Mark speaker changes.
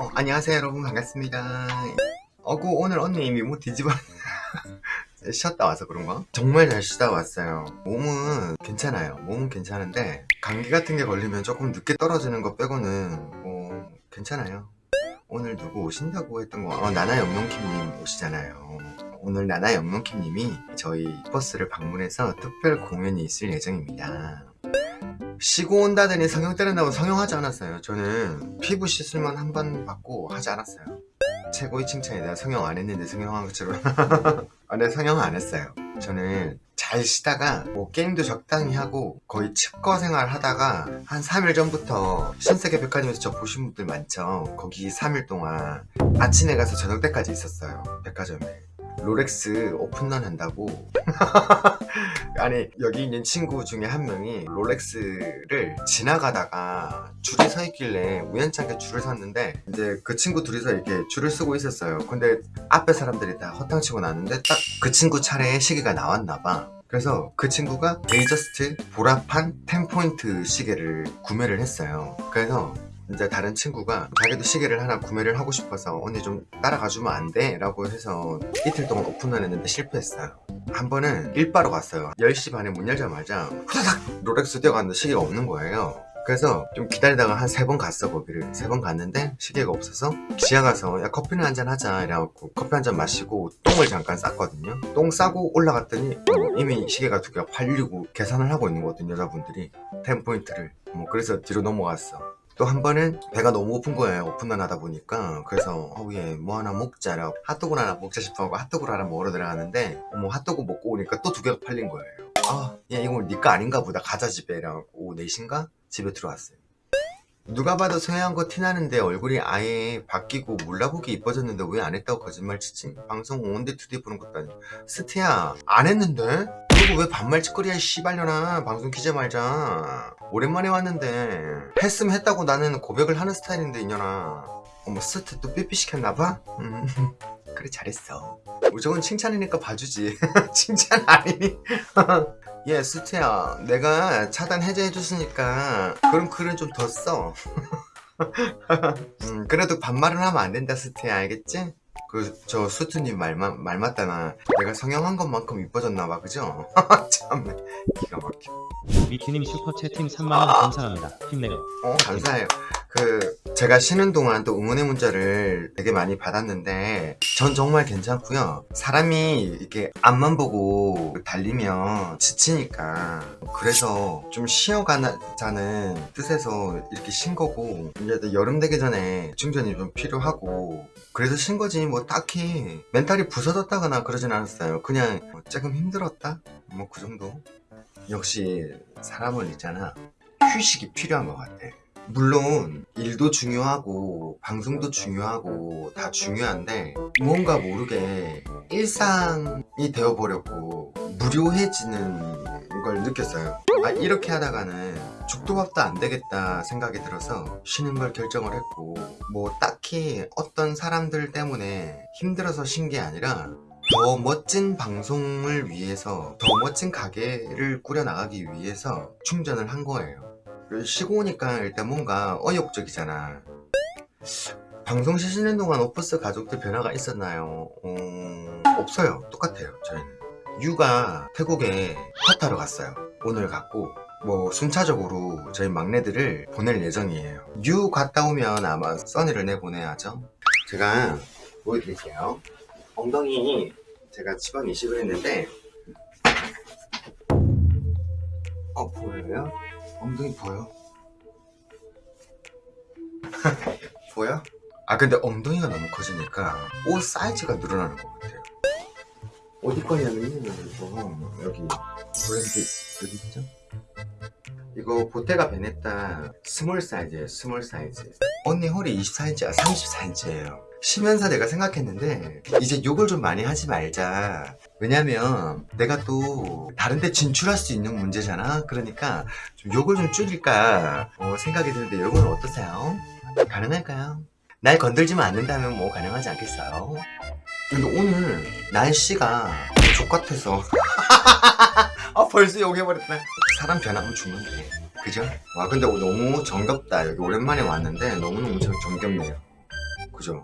Speaker 1: 어, 안녕하세요 여러분. 반갑습니다. 어구 오늘 언니 이미 뭐 뒤집어 쉬었다 와서 그런가? 정말 잘 쉬다 왔어요. 몸은 괜찮아요. 몸은 괜찮은데 감기 같은 게 걸리면 조금 늦게 떨어지는 거 빼고는 뭐 괜찮아요. 오늘 누구 오신다고 했던 거? 어, 나나 영롱킴님 오시잖아요. 오늘 나나 영롱킴님이 저희 버스를 방문해서 특별 공연이 있을 예정입니다 쉬고 온다더니 성형 때린다고 성형하지 않았어요. 저는 피부 시술만 한 번 받고 하지 않았어요. 최고의 칭찬이 내가 성형 안 했는데 성형한 것처럼. 아, 네 성형 안 했어요. 저는 잘 쉬다가 뭐 게임도 적당히 하고 거의 측거 생활 하다가 한 3일 전부터 신세계 백화점에서 저 보신 분들 많죠? 거기 3일 동안 아침에 가서 저녁 때까지 있었어요 백화점에 롤렉스 오픈런 한다고. 아니 여기 있는 친구 중에 한 명이 롤렉스를 지나가다가 줄이 서 있길래 우연찮게 줄을 섰는데 이제 그 친구 둘이서 이렇게 줄을 서고 있었어요. 근데 앞에 사람들이 다 허탕치고 나는데 딱 그 친구 차례에 시계가 나왔나봐. 그래서 그 친구가 Datejust 보라판 10포인트 시계를 구매를 했어요. 그래서 이제 다른 친구가 자기도 시계를 하나 구매를 하고 싶어서 언니 좀 따라가주면 안 돼? 라고 해서 이틀 동안 오픈을 했는데 실패했어요. 한 번은 일바로 갔어요. 10시 반에 문 열자마자 후다닥 롤렉스 뛰어갔는데 시계가 없는 거예요. 그래서 좀 기다리다가 한 세 번 갔어 거기를. 세 번 갔는데 시계가 없어서 지하 가서 야 커피는 한잔 하자 이래갖고 커피 한 잔 마시고 똥을 잠깐 쌌거든요. 똥 싸고 올라갔더니 어, 이미 시계가 두 개가 팔리고 계산을 하고 있는 거거든요 여자분들이. 10포인트를. 뭐 그래서 뒤로 넘어갔어 또 한 번은 배가 너무 고픈 거예요 오픈런 하다 보니까. 그래서 어우예 뭐 하나 먹자라고 핫도그 하나 먹자 싶어하고 핫도그를 하나 먹으러 들어가는데 뭐 핫도그 먹고 오니까 또 두 개가 팔린 거예요. 아야 이거 니 거 아닌가 보다. 가자 집에. 오후 4시인가? 집에 들어왔어요 누가 봐도 성형한 거 티나는데 얼굴이 아예 바뀌고 몰라보기 이뻐졌는데 왜 안 했다고 거짓말 치지? 방송 one day two day 보는 것도 아니고 스테야 안 했는데? 그리고 왜 반말 짓거리야 씨발년아 방송 키지 말자 오랜만에 왔는데 했으면 했다고 나는 고백을 하는 스타일인데 이년아 어머 스테 또 삐삐 시켰나봐? 음. 그래 잘했어 무조건 칭찬이니까 봐주지 칭찬 아니니 예 스테야 내가 차단 해제해줬으니까 그럼 글은 좀 더 써 음, 그래도 반말은 하면 안 된다 스테야 알겠지? 그 저 수트님 말, 말 맞다나 내가 성형한 것만큼 이뻐졌나봐 그죠? 참 기가 막혀
Speaker 2: 미키님 슈퍼 채팅 3만원 감사합니다. 힘내요.
Speaker 1: 어 감사해요 그 제가 쉬는 동안 또 응원의 문자를 되게 많이 받았는데 전 정말 괜찮고요. 사람이 이렇게 앞만 보고 달리면 지치니까 그래서 좀 쉬어가자는 뜻에서 이렇게 쉰 거고 이제 여름 되기 전에 충전이 좀 필요하고 그래서 쉰 거지 뭐 딱히 멘탈이 부서졌다거나 그러진 않았어요. 그냥 뭐 조금 힘들었다? 뭐 그 정도? 역시 사람은 있잖아. 휴식이 필요한 것 같아 물론 일도 중요하고 방송도 중요하고 다 중요한데 뭔가 모르게 일상이 되어버렸고 무료해지는 걸 느꼈어요. 아 이렇게 하다가는 죽도 밥도 안 되겠다 생각이 들어서 쉬는 걸 결정을 했고 뭐 딱히 어떤 사람들 때문에 힘들어서 쉰 게 아니라 더 멋진 방송을 위해서 더 멋진 가게를 꾸려나가기 위해서 충전을 한 거예요 쉬고 오니까 일단 뭔가 어욕적이잖아. 방송 쉬시는 동안 오프스 가족들 변화가 있었나요? 어... 없어요. 똑같아요 저희는. 유가 태국에 허타로 갔어요. 오늘 갔고 뭐 순차적으로 저희 막내들을 보낼 예정이에요. 유 갔다 오면 아마 써니를 내보내야죠. 제가 보여드릴게요. 엉덩이 제가 지방 이식을 했는데 어 보여요? 엉덩이 보여? 보여? 아 근데 엉덩이가 너무 커지니까 옷 사이즈가 늘어나는 것 같아요 어디 거냐면요 이거 여기 브랜드 여기 있죠? 이거 보테가 베네타 small 사이즈예요 small 사이즈 언니 허리 24인치야 34인치예요 쉬면서 내가 생각했는데 이제 욕을 좀 많이 하지 말자 왜냐면 내가 또 다른 데 진출할 수 있는 문제잖아 그러니까 좀 욕을 좀 줄일까 어, 생각이 드는데 여러분 어떠세요? 가능할까요? 날 건들지만 않는다면 뭐 가능하지 않겠어요? 근데 오늘 날씨가 족같아서 아 벌써 욕해버렸다 사람 변하면 죽는데 그죠? 와 근데 너무 정겹다 여기 오랜만에 왔는데 너무너무 정겹네요 그죠?